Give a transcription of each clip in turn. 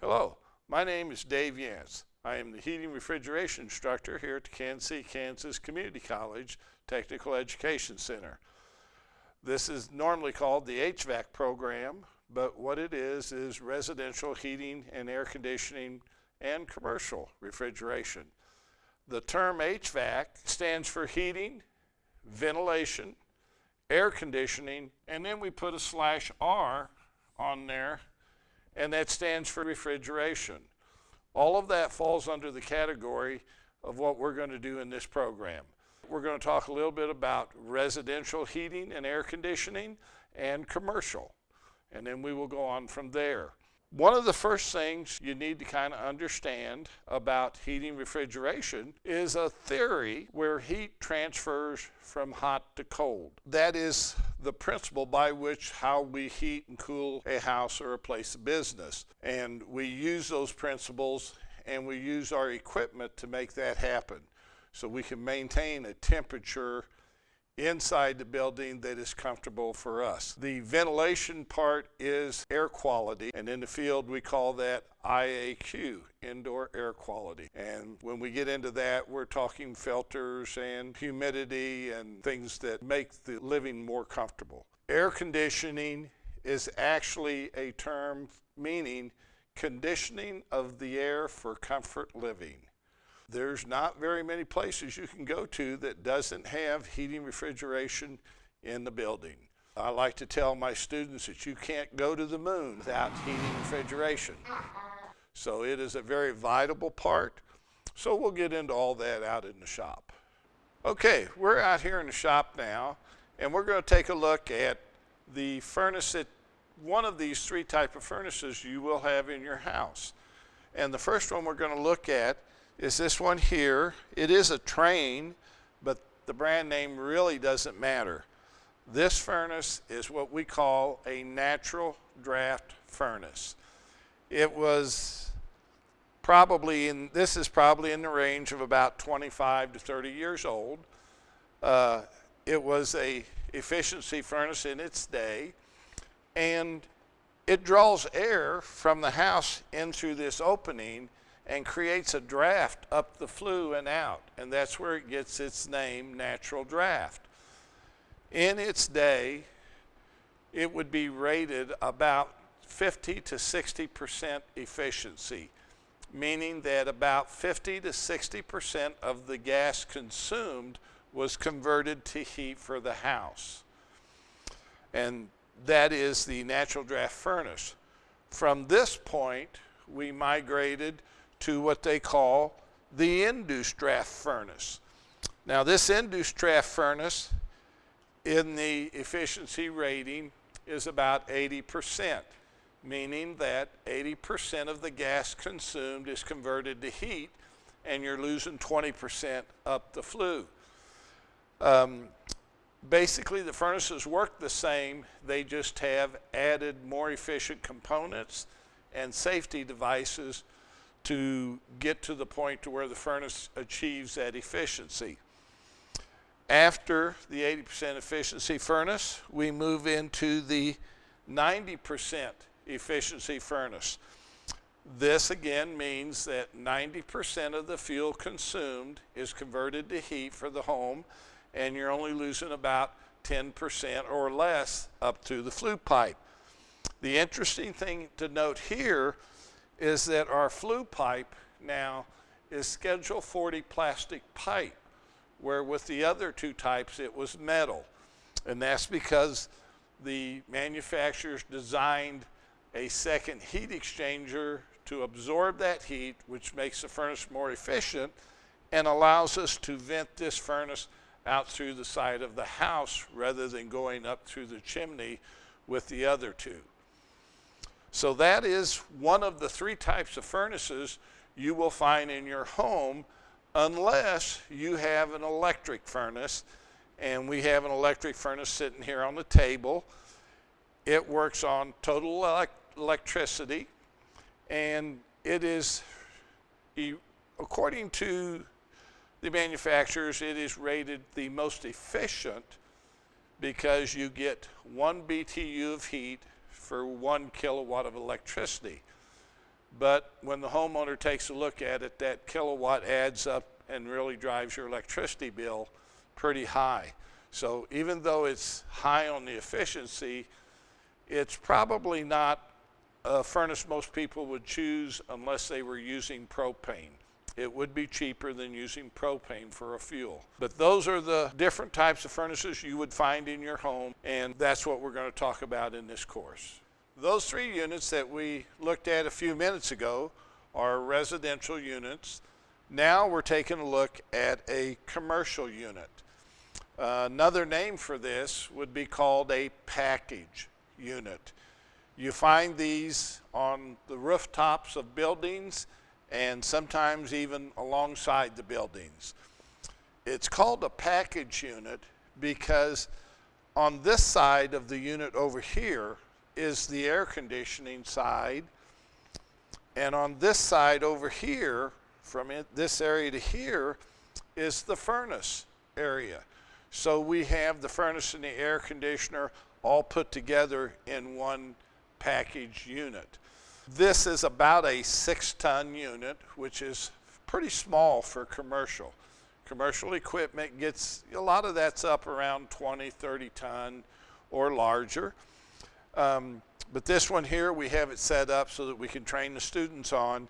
Hello, my name is Dave Yance. I am the heating refrigeration instructor here at the Kansas Kansas Community College Technical Education Center. This is normally called the HVAC program, but what it is is residential heating and air conditioning and commercial refrigeration. The term HVAC stands for heating, ventilation, air conditioning, and then we put a slash R on there and that stands for refrigeration. All of that falls under the category of what we're going to do in this program. We're going to talk a little bit about residential heating and air conditioning and commercial, and then we will go on from there. One of the first things you need to kind of understand about heating refrigeration is a theory where heat transfers from hot to cold. That is the principle by which how we heat and cool a house or a place of business. And we use those principles and we use our equipment to make that happen. So we can maintain a temperature inside the building that is comfortable for us. The ventilation part is air quality, and in the field we call that IAQ, indoor air quality. And when we get into that, we're talking filters and humidity and things that make the living more comfortable. Air conditioning is actually a term meaning conditioning of the air for comfort living. There's not very many places you can go to that doesn't have heating refrigeration in the building. I like to tell my students that you can't go to the moon without heating refrigeration. So it is a very vital part. So we'll get into all that out in the shop. Okay, we're out here in the shop now, and we're going to take a look at the furnace that one of these three type of furnaces you will have in your house. And the first one we're going to look at is this one here. It is a Trane, but the brand name really doesn't matter. This furnace is what we call a natural draft furnace. It was probably in, this is probably in the range of about 25 to 30 years old. Uh, it was a efficiency furnace in its day, and it draws air from the house in through this opening and creates a draft up the flue and out. And that's where it gets its name, natural draft. In its day, it would be rated about 50 to 60% efficiency, meaning that about 50 to 60% of the gas consumed was converted to heat for the house. And that is the natural draft furnace. From this point, we migrated to what they call the induced draft furnace. Now this induced draft furnace in the efficiency rating is about 80%, meaning that 80% of the gas consumed is converted to heat and you're losing 20% up the flue. Um, basically the furnaces work the same, they just have added more efficient components and safety devices to get to the point to where the furnace achieves that efficiency. After the 80% efficiency furnace, we move into the 90% efficiency furnace. This again means that 90% of the fuel consumed is converted to heat for the home and you're only losing about 10% or less up to the flue pipe. The interesting thing to note here is that our flue pipe now is Schedule 40 plastic pipe, where with the other two types it was metal. And that's because the manufacturers designed a second heat exchanger to absorb that heat, which makes the furnace more efficient and allows us to vent this furnace out through the side of the house rather than going up through the chimney with the other two. So that is one of the three types of furnaces you will find in your home unless you have an electric furnace. And we have an electric furnace sitting here on the table. It works on total elect electricity and it is, according to the manufacturers, it is rated the most efficient because you get one BTU of heat for one kilowatt of electricity. but when the homeowner takes a look at it, that kilowatt adds up and really drives your electricity bill pretty high. So even though it's high on the efficiency, it's probably not a furnace most people would choose unless they were using propane. It would be cheaper than using propane for a fuel. But those are the different types of furnaces you would find in your home, and that's what we're going to talk about in this course. Those three units that we looked at a few minutes ago are residential units. Now we're taking a look at a commercial unit. Uh, another name for this would be called a package unit. You find these on the rooftops of buildings and sometimes even alongside the buildings. It's called a package unit because on this side of the unit over here is the air conditioning side and on this side over here from it, this area to here is the furnace area. So we have the furnace and the air conditioner all put together in one package unit. This is about a six ton unit, which is pretty small for commercial. Commercial equipment gets, a lot of that's up around 20, 30 ton or larger. Um, but this one here, we have it set up so that we can train the students on.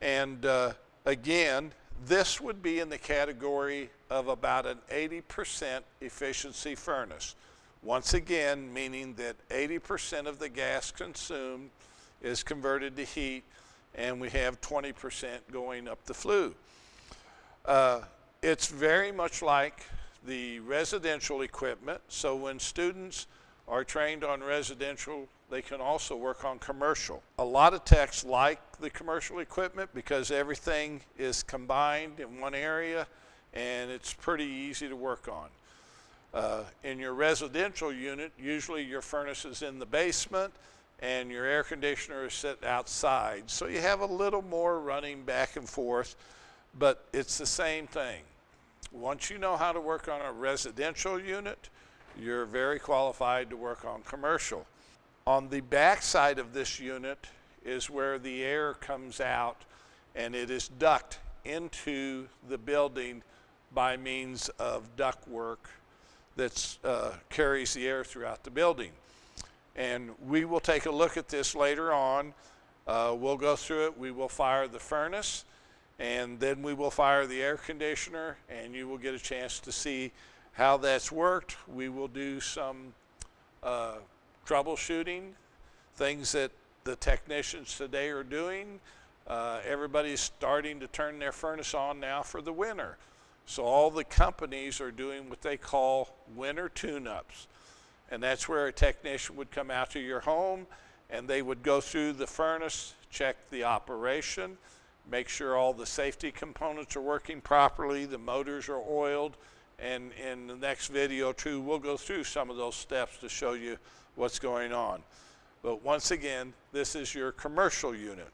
And uh, again, this would be in the category of about an 80% efficiency furnace. Once again, meaning that 80% of the gas consumed is converted to heat and we have 20% going up the flue. Uh, it's very much like the residential equipment. So when students are trained on residential, they can also work on commercial. A lot of techs like the commercial equipment because everything is combined in one area and it's pretty easy to work on. Uh, in your residential unit, usually your furnace is in the basement and your air conditioner is set outside. So you have a little more running back and forth, but it's the same thing. Once you know how to work on a residential unit, you're very qualified to work on commercial. On the back side of this unit is where the air comes out and it is ducted into the building by means of duct work that uh, carries the air throughout the building. And we will take a look at this later on. Uh, we'll go through it. We will fire the furnace and then we will fire the air conditioner and you will get a chance to see how that's worked. We will do some uh, troubleshooting, things that the technicians today are doing. Uh, everybody's starting to turn their furnace on now for the winter. So all the companies are doing what they call winter tune-ups. And that's where a technician would come out to your home and they would go through the furnace, check the operation, make sure all the safety components are working properly, the motors are oiled, and in the next video too, we'll go through some of those steps to show you what's going on. But once again, this is your commercial unit.